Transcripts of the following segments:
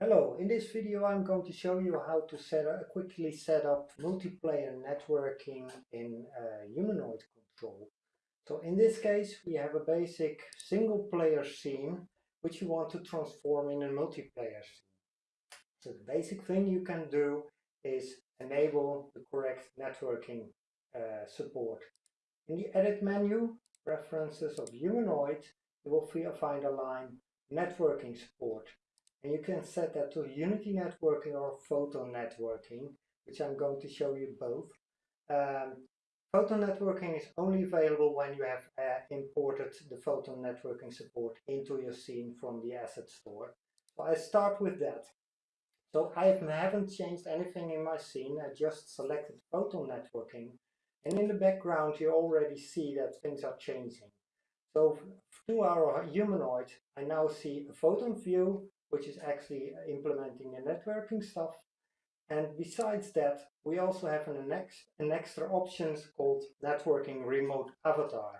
Hello, in this video I'm going to show you how to set up, quickly set up multiplayer networking in uh, humanoid control. So in this case we have a basic single player scene which you want to transform in a multiplayer scene. So the basic thing you can do is enable the correct networking uh, support. In the edit menu, preferences of humanoid, you will find a line networking support and you can set that to Unity networking or photon networking, which I'm going to show you both. Um, photon networking is only available when you have uh, imported the photon networking support into your scene from the asset store. So I start with that. So I haven't changed anything in my scene, I just selected photon networking. And in the background you already see that things are changing. So to our humanoid, I now see a photon view which is actually uh, implementing the networking stuff. And besides that, we also have an, an extra options called networking remote avatar.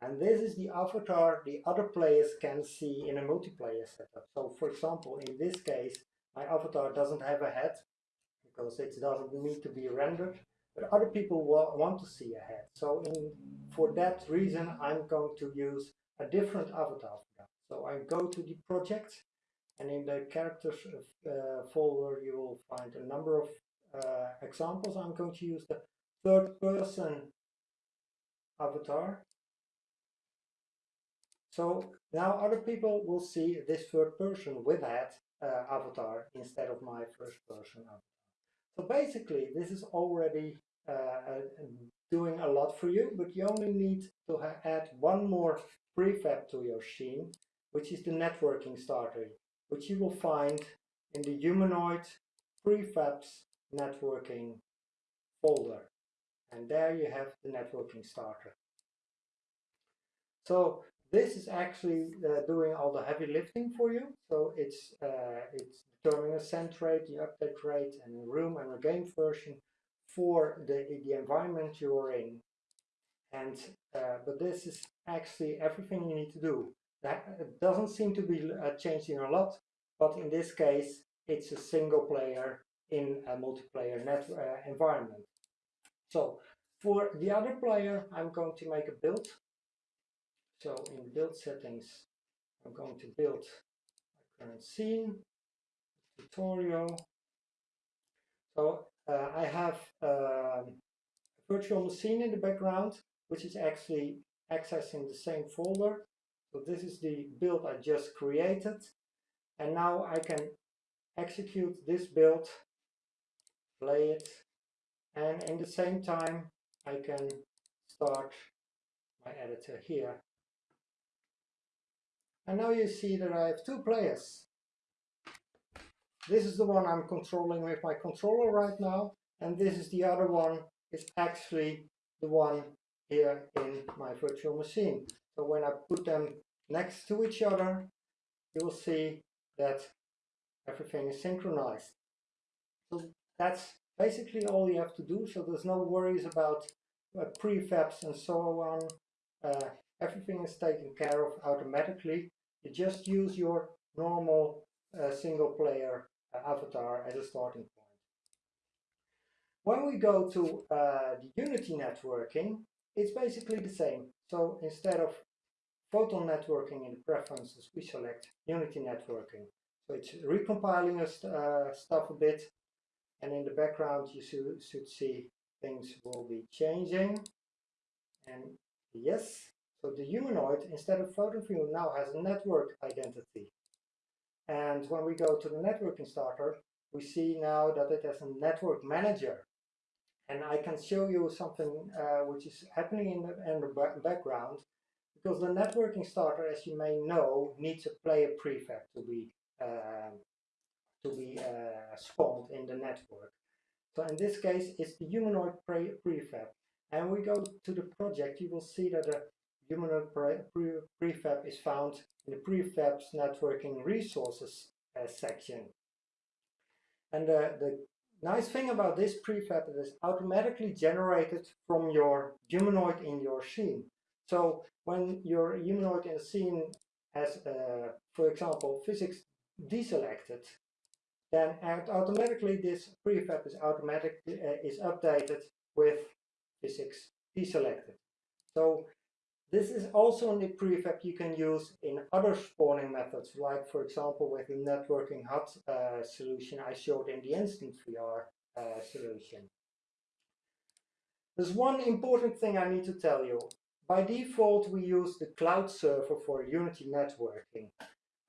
And this is the avatar the other players can see in a multiplayer setup. So for example, in this case, my avatar doesn't have a head because it doesn't need to be rendered, but other people want to see a head. So in, for that reason, I'm going to use a different avatar. So I go to the project and in the characters uh, folder, you will find a number of uh, examples. I'm going to use the third person avatar. So now other people will see this third person with that uh, avatar instead of my first person avatar. So basically, this is already uh, doing a lot for you, but you only need to add one more prefab to your scene, which is the networking starter which you will find in the humanoid prefabs networking folder. And there you have the networking starter. So this is actually uh, doing all the heavy lifting for you. So it's uh, it's determining a send rate, the update rate, and the room and the game version for the the environment you're in. And uh, but this is actually everything you need to do. That doesn't seem to be uh, changing a lot, but in this case, it's a single player in a multiplayer net uh, environment. So for the other player, I'm going to make a build. So in build settings, I'm going to build my current scene, tutorial. So uh, I have um, a virtual machine in the background, which is actually accessing the same folder. So this is the build I just created. And now I can execute this build, play it, and in the same time I can start my editor here. And now you see that I have two players. This is the one I'm controlling with my controller right now, and this is the other one, is actually the one here in my virtual machine. So when I put them next to each other, you will see that everything is synchronized. So that's basically all you have to do. So there's no worries about uh, prefabs and so on. Uh, everything is taken care of automatically. You just use your normal uh, single player avatar as a starting point. When we go to uh, the Unity networking, it's basically the same. So instead of photon networking in the preferences, we select Unity networking. So it's recompiling uh, stuff a bit, and in the background you should, should see things will be changing. And yes, so the humanoid, instead of photon view, now has a network identity. And when we go to the networking starter, we see now that it has a network manager. And I can show you something uh, which is happening in the, in the background because the networking starter, as you may know, needs a player prefab to be uh, to be uh, spawned in the network. So in this case, it's the humanoid pre prefab. And we go to the project, you will see that the humanoid pre pre prefab is found in the prefabs networking resources uh, section. And uh, the nice thing about this prefab is it's automatically generated from your humanoid in your scene. So when your humanoid in a scene has, uh, for example, physics deselected, then automatically this prefab is automatic uh, is updated with physics deselected. So this is also the prefab you can use in other spawning methods, like for example with the networking HUD uh, solution I showed in the instant VR uh, solution. There's one important thing I need to tell you. By default, we use the cloud server for Unity networking.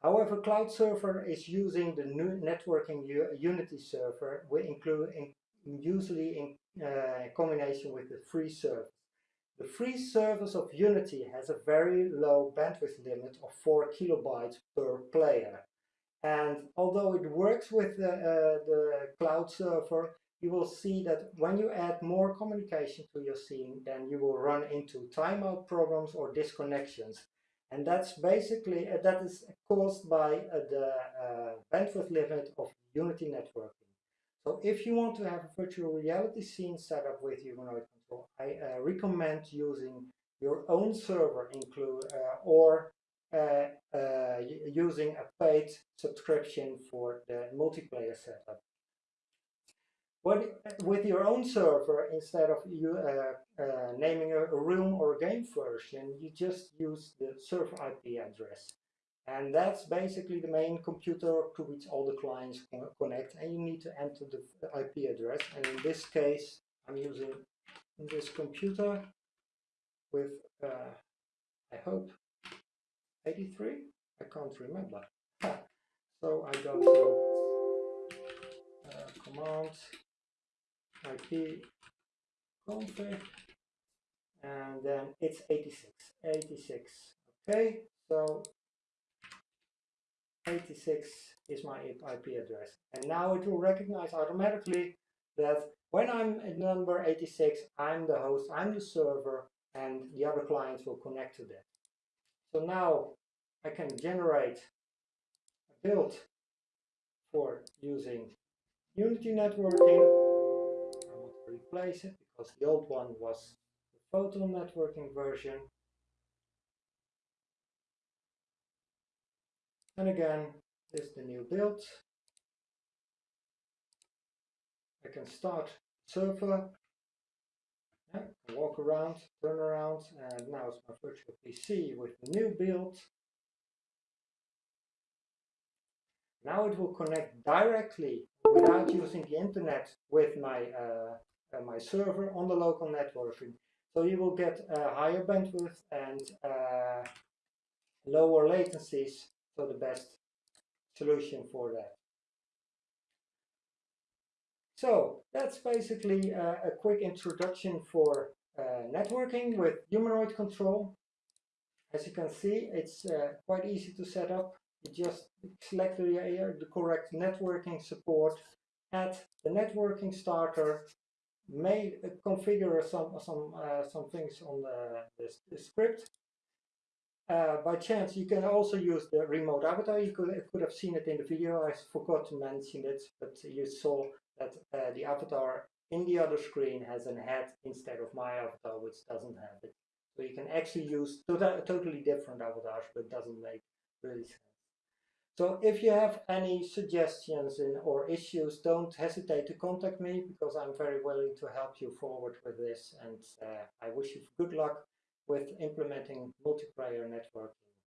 However, cloud server is using the new networking Unity server, we include in, usually in uh, combination with the free service. The free service of Unity has a very low bandwidth limit of 4 kilobytes per player. And although it works with the, uh, the cloud server, you will see that when you add more communication to your scene, then you will run into timeout problems or disconnections. And that's basically, uh, that is caused by uh, the uh, bandwidth limit of Unity networking. So if you want to have a virtual reality scene set up with humanoid control, I uh, recommend using your own server include uh, or uh, using a paid subscription for the multiplayer setup. But with your own server, instead of you uh, uh, naming a, a, room or a game version, you just use the server IP address. And that's basically the main computer to which all the clients connect. And you need to enter the IP address. And in this case, I'm using this computer with, uh, I hope, 83? I can't remember. So I go to uh, command IP config and then it's 86 86 okay so 86 is my IP address and now it will recognize automatically that when I'm at number 86 I'm the host I'm the server and the other clients will connect to that so now I can generate a build for using Unity networking I want to replace it because the old one was the photon networking version. And again, this is the new build. I can start server, yeah, walk around, turn around, and now it's my virtual PC with the new build. Now it will connect directly without using the internet with my uh, uh, my server on the local networking. So you will get a higher bandwidth and uh, lower latencies, so the best solution for that. So that's basically uh, a quick introduction for uh, networking with humanoid control. As you can see, it's uh, quite easy to set up. You just select the, uh, the correct networking support, add the networking starter, may configure some some uh, some things on the, the, script. Uh, by chance, you can also use the remote avatar. You could, could have seen it in the video. I forgot to mention it, but you saw that uh, the avatar in the other screen has a head instead of my avatar, which doesn't have it. So you can actually use tota-, totally different avatars, but doesn't make really sense. So if you have any suggestions in, or issues, don't hesitate to contact me because I'm very willing to help you forward with this and uh, I wish you good luck with implementing multiplayer networking.